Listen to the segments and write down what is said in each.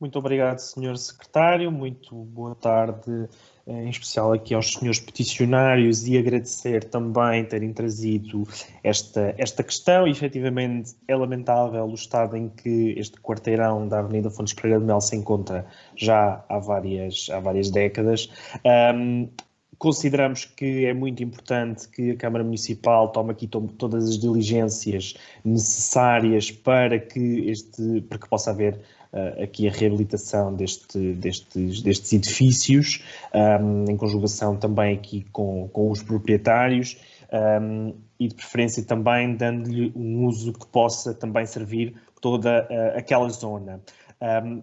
Muito obrigado, Sr. Secretário. Muito boa tarde, eh, em especial aqui aos senhores peticionários e agradecer também terem trazido esta, esta questão. E, efetivamente, é lamentável o estado em que este quarteirão da Avenida Fontes Pereira de Mel se encontra já há várias, há várias décadas. Um, consideramos que é muito importante que a Câmara Municipal tome aqui todas as diligências necessárias para que, este, para que possa haver uh, aqui a reabilitação deste, destes, destes edifícios, um, em conjugação também aqui com, com os proprietários um, e de preferência também dando-lhe um uso que possa também servir toda uh, aquela zona. Um,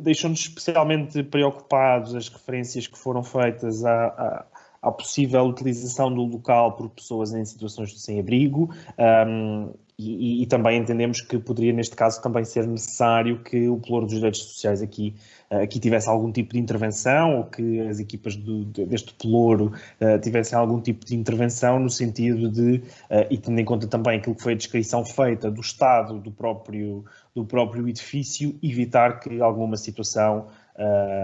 deixam-nos especialmente preocupados as referências que foram feitas à, à, à, possível utilização do local por pessoas em situações de sem-abrigo um, e, e, também entendemos que poderia, neste caso, também ser necessário que o Pelouro dos Direitos Sociais aqui, uh, aqui tivesse algum tipo de intervenção ou que as equipas do, deste Pelouro uh, tivessem algum tipo de intervenção no sentido de, uh, e tendo em conta também aquilo que foi a descrição feita do estado do próprio, do próprio edifício, evitar que alguma situação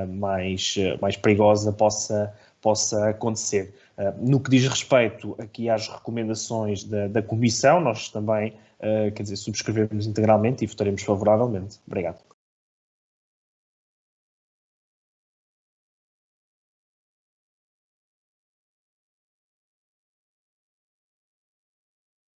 mais, mais perigosa possa, possa acontecer. Uh, no que diz respeito aqui às recomendações da, da Comissão, nós também, quer dizer, subscrevemos integralmente e votaremos favoravelmente. Obrigado.